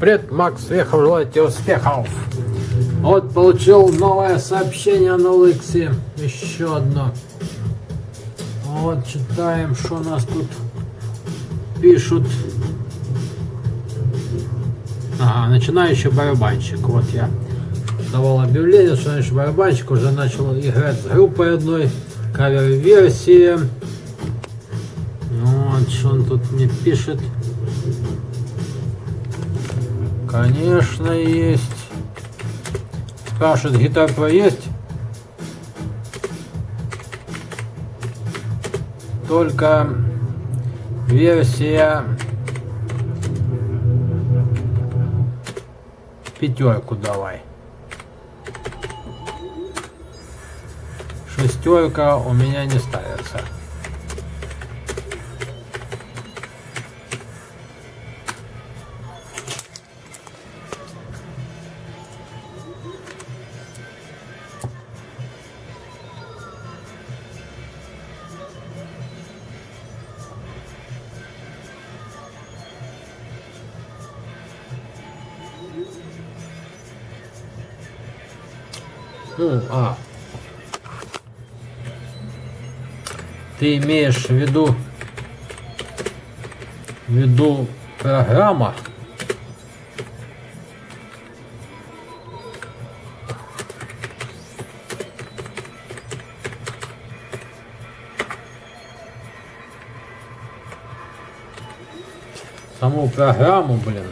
Привет, Макс, Вехов, желаю тебе успехов. Вот получил новое сообщение на Лексе. Еще одно. Вот читаем, что нас тут пишут. Ага, начинающий барабанщик. Вот я давал объявление, что начинающий барабанщик уже начал играть с группой одной. Кавер-версии. Вот, что он тут мне пишет. Конечно, есть. Спрашивает, гитар про есть? Только версия пятерку давай. Шестерка у меня не ставится. Ну, а. Ты имеешь в виду в виду программа саму программу, блин.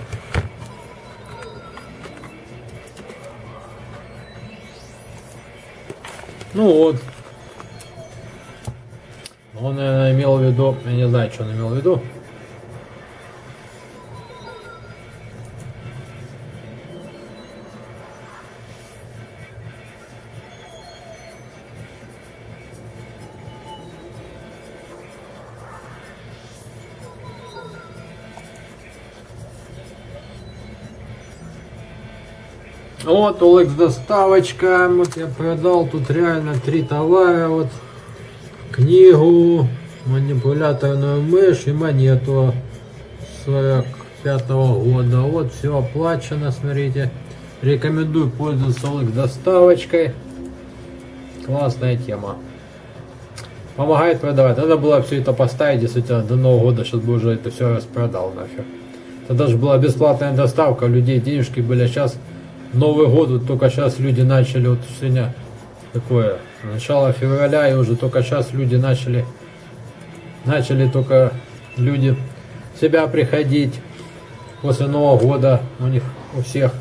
Ну вот. Он, наверное, имел в виду, я не знаю, что он имел в виду. Вот OLX доставочка. Вот я продал тут реально три товара. Вот книгу, манипуляторную мышь и монету 45 -го года. Вот все оплачено, смотрите. Рекомендую пользоваться OLX доставочкой. Классная тема. Помогает продавать. Надо было все это поставить, действительно, до Нового года, сейчас бы уже это все распродал нафиг. Это даже была бесплатная доставка, людей денежки были, сейчас Новый год, вот только сейчас люди начали, вот сегодня такое, начало февраля, и уже только сейчас люди начали, начали только люди себя приходить после Нового года, у них у всех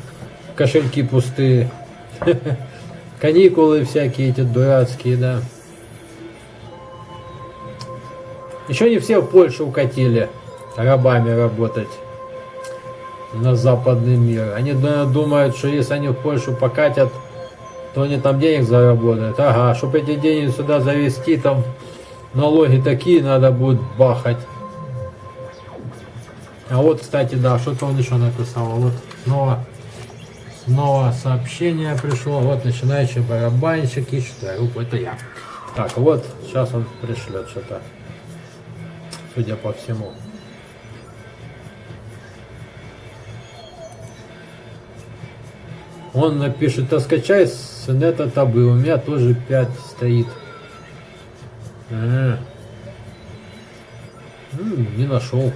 кошельки пустые, каникулы всякие эти дурацкие, да. Еще не все в Польшу укатили рабами работать на западный мир. Они думают, что если они в Польшу покатят, то они там денег заработают. Ага, чтобы эти деньги сюда завести, там налоги такие надо будет бахать. А вот, кстати, да, что-то он еще написал. Вот снова, снова сообщение пришло. Вот начинающий барабанщик ищет группу. Это я. Так, вот, сейчас он пришлет что-то. Судя по всему. Он напишет, а скачай с нета табы, у меня тоже 5 стоит. А -а -а. не нашел.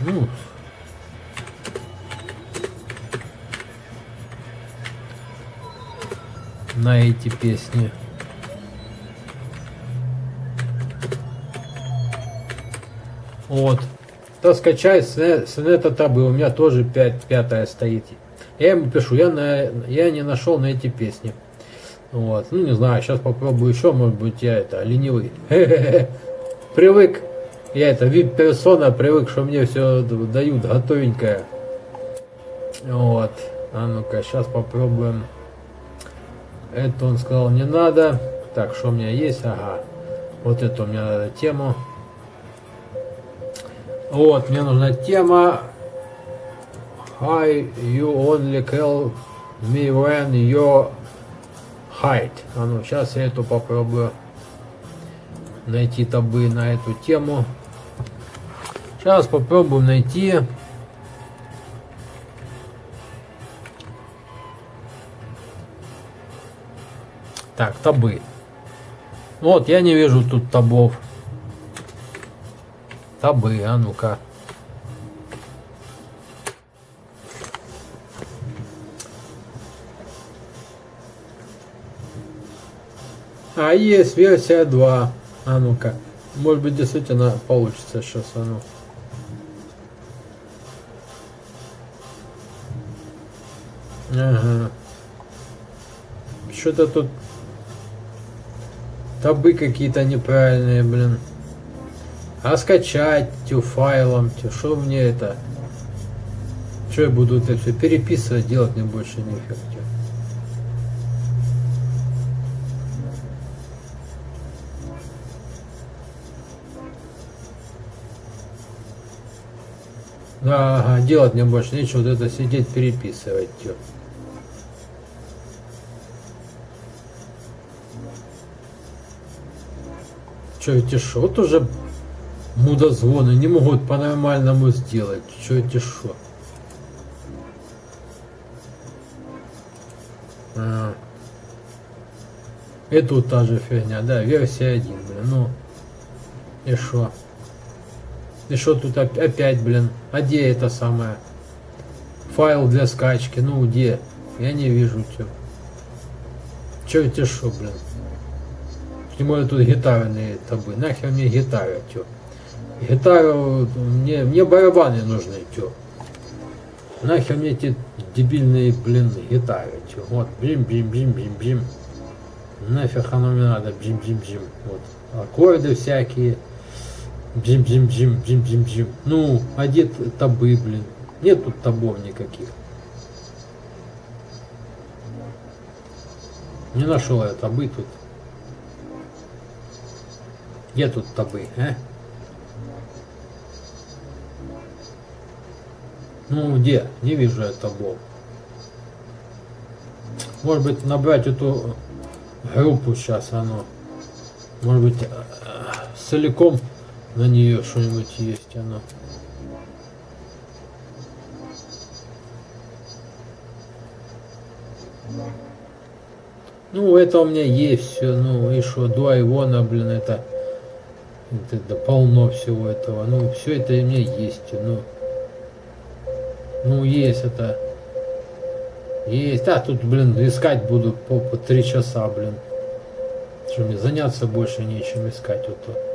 Ну. На эти песни. Вот. То скачай с, с нета табы, у меня тоже 5, пятая стоит. Я ему пишу, я, на, я не нашел на эти песни. Вот, ну не знаю, сейчас попробую еще, может быть я это, ленивый. Привык, я это, вип персона, привык, что мне все дают готовенькое. Вот, а ну-ка, сейчас попробуем. Это он сказал не надо. Так, что у меня есть? Ага, вот это у меня надо тему. Вот, мне нужна тема high, you only kill me when you hide? А ну, сейчас я эту попробую найти табы на эту тему. Сейчас попробую найти Так, табы. Вот, я не вижу тут табов. Табы, а ну-ка. А есть версия 2. А ну-ка. Может быть действительно получится сейчас а ну. Ага. Что-то тут табы какие-то неправильные, блин. А скачать тю файлом, тю, что мне это? Что я буду это все переписывать, делать мне больше нефиг. Тю. Да, ага, делать мне больше нечего, вот это сидеть переписывать. Тю. Что эти шо? Вот уже мудозвоны не могут по-нормальному сделать. Что эти шо? А. И тут та же фигня, да, версия 1, блин, ну. И шо? И что тут опять, блин? А где это самое? Файл для скачки, ну где? Я не вижу, что. Че эти шо, блин? Тем более тут гитарные табы. Нахер мне гитара, тё. Гитару, мне, мне барабаны нужны, тё. Нахер мне эти дебильные, блин, гитары, тё. Вот, бим-бим-бим-бим-бим. Нафиг оно мне надо, бим-бим-бим. Вот, аккорды всякие. Бим-бим-бим-бим-бим-бим. Ну, где табы, блин? Нет тут табов никаких. Не нашел я табы тут. Где тут табы, а? Ну, где? Не вижу я табов. Может быть, набрать эту группу сейчас, оно. Может быть, э, целиком на нее что-нибудь есть, оно. Ну, это у меня есть все, ну, и что, два Ивона, блин, это это, да полно всего этого. Ну, все это у меня есть. Ну, ну есть это. Есть. А, тут, блин, искать буду по, по три часа, блин. Что мне заняться больше нечем искать. Вот то.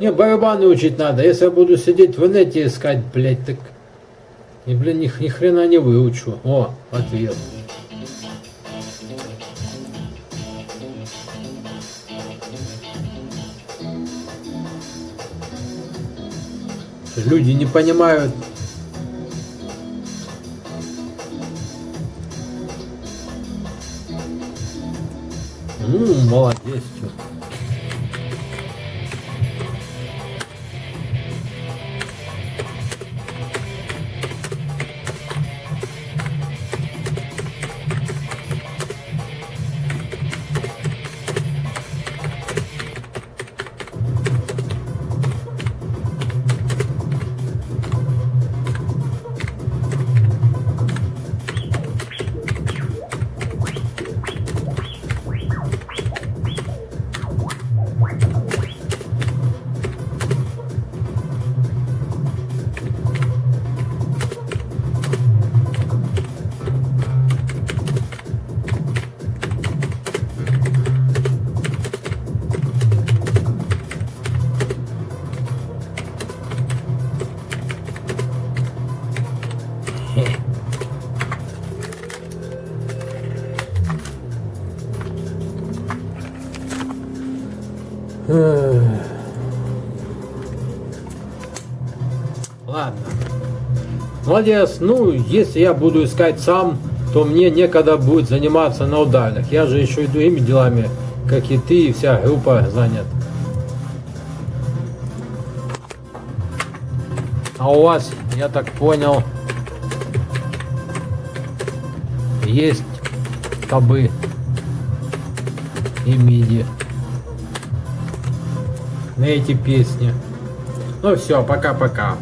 Не, барабаны учить надо. Если я буду сидеть в инете искать, блядь, так... И, блин, ни, ни хрена не выучу. О, ответ. Люди не понимают. Ну, молодец, что. Ладно. Молодец. Ну, если я буду искать сам, то мне некогда будет заниматься на удальных. Я же еще и другими делами, как и ты, и вся группа занят. А у вас, я так понял, есть табы и миди на эти песни. Ну все, пока-пока.